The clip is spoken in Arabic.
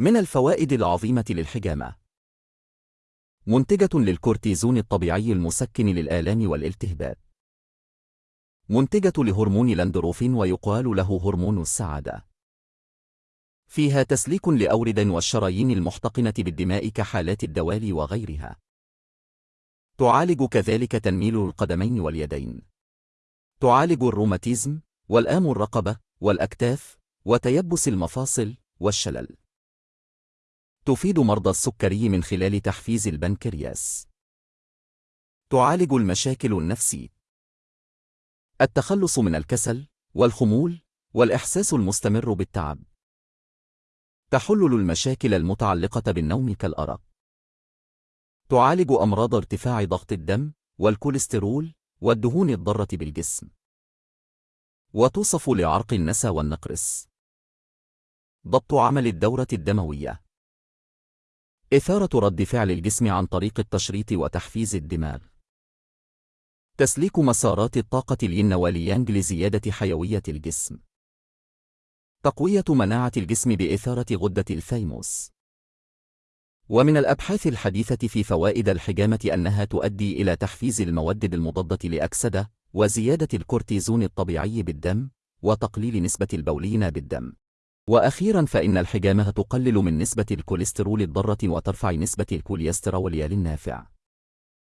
من الفوائد العظيمة للحجامة. منتجة للكورتيزون الطبيعي المسكن للآلام والالتهابات. منتجة لهرمون لاندروفين ويقال له هرمون السعادة. فيها تسليك لأورد والشرايين المحتقنة بالدماء كحالات الدوالي وغيرها. تعالج كذلك تنميل القدمين واليدين. تعالج الروماتيزم والآم الرقبة والأكتاف وتيبس المفاصل والشلل. تفيد مرضى السكري من خلال تحفيز البنكرياس. تعالج المشاكل النفسي التخلص من الكسل والخمول والإحساس المستمر بالتعب. تحلل المشاكل المتعلقة بالنوم كالأرق. تعالج أمراض ارتفاع ضغط الدم والكوليسترول والدهون الضارة بالجسم. وتوصف لعرق النسا والنقرس. ضبط عمل الدورة الدموية. إثارة رد فعل الجسم عن طريق التشريط وتحفيز الدماغ. تسليك مسارات الطاقة الين واليانج لزيادة حيوية الجسم. تقوية مناعة الجسم بإثارة غدة الثيموس ومن الأبحاث الحديثة في فوائد الحجامة أنها تؤدي إلى تحفيز المواد المضادة للأكسدة وزيادة الكورتيزون الطبيعي بالدم وتقليل نسبة البولين بالدم. وأخيرا فإن الحجامة تقلل من نسبة الكوليسترول الضارة وترفع نسبة الكوليسترول النافع